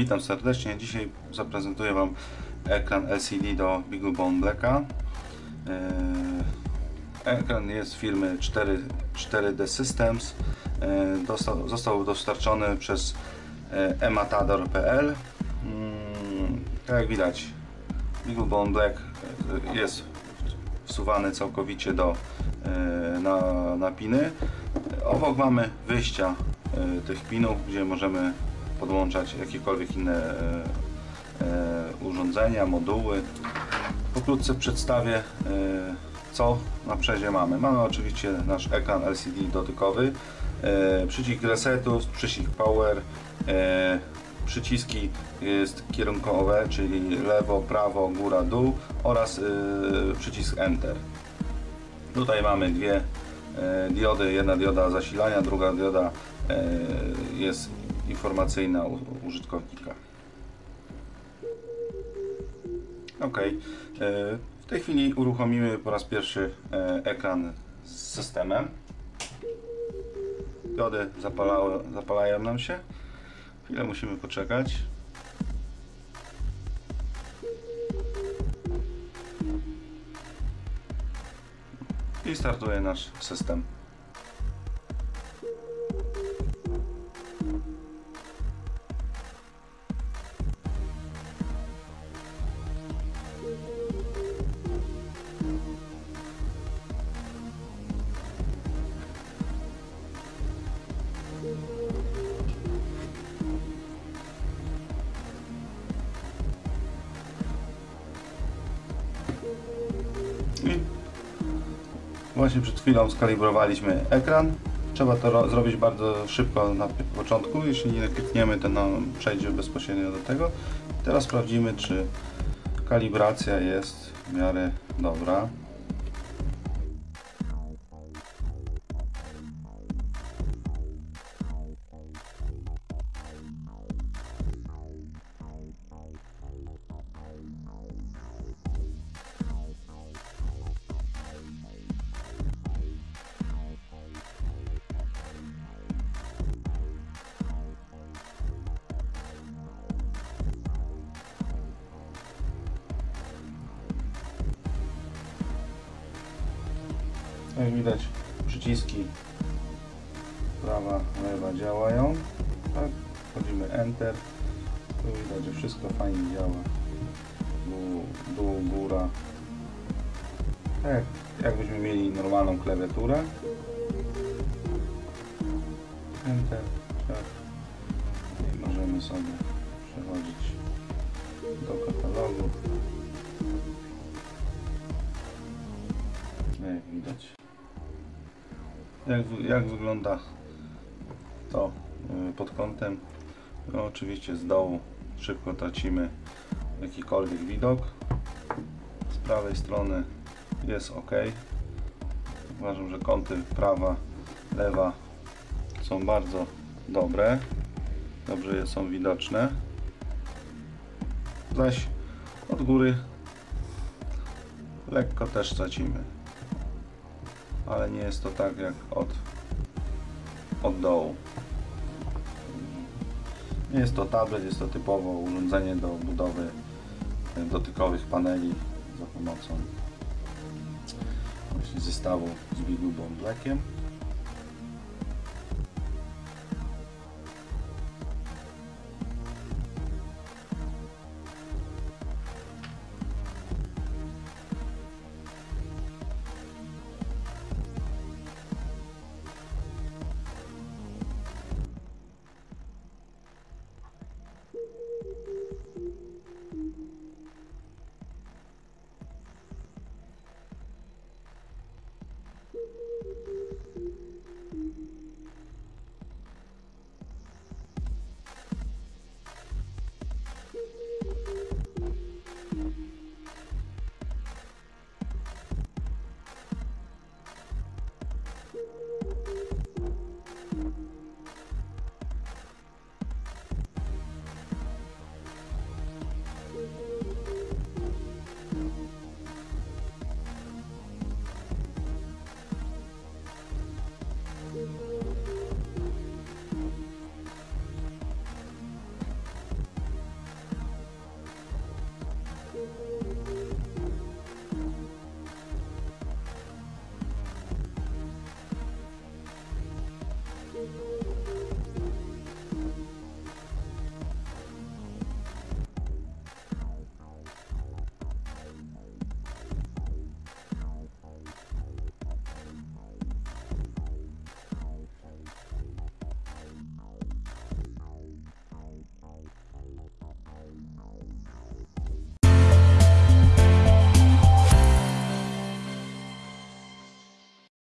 Witam serdecznie. Dzisiaj zaprezentuję Wam ekran LCD do BeagleBone Blacka. Eee, Ekran jest firmy 4, 4D Systems. Eee, Dostał, został dostarczony przez e, ematador.pl. Mm, Tak jak widać, BeagleBone Black e, jest wsuwany całkowicie do, e, na, na piny. Obok mamy wyjścia e, tych pinów, gdzie możemy podłączać jakiekolwiek inne e, e, urządzenia, moduły. Pokrótce przedstawię e, co na przezie mamy. Mamy oczywiście nasz ekran LCD dotykowy, przycisk resetu, przycisk power, przyciski kierunkowe, czyli lewo, prawo, góra, dół oraz przycisk enter. Tutaj mamy dwie diody, jedna dioda zasilania, druga dioda jest informacyjna użytkownika. Ok, e, w tej chwili uruchomimy po raz pierwszy e, ekran z systemem. Diody zapalały, zapalają nam się. Chwilę musimy poczekać. I startuje nasz system. Właśnie przed chwilą skalibrowaliśmy ekran. Trzeba to ro- zrobić bardzo szybko na początku. Jeśli nie klikniemy, to nam przejdzie bezpośrednio do tego. Teraz sprawdzimy, czy kalibracja jest w miarę dobra. Jak widać, przyciski prawa, lewa działają. Tak, wchodzimy Enter. Tu widać, że wszystko fajnie działa. Dół, dół góra. Tak, jakbyśmy mieli normalną klawiaturę. Enter, tak. I możemy sobie przechodzić do katalogu. Jak, jak wygląda to y, pod kątem? No, oczywiście z dołu szybko tracimy jakikolwiek widok. Z prawej strony jest ok. Uważam, że kąty prawa, lewa są bardzo dobre. Dobrze są widoczne. Zaś od góry lekko też tracimy ale nie jest to tak jak od, od dołu. Nie jest to tablet, jest to typowo urządzenie do budowy e, dotykowych paneli za pomocą zestawu z BeagleBone Blackiem.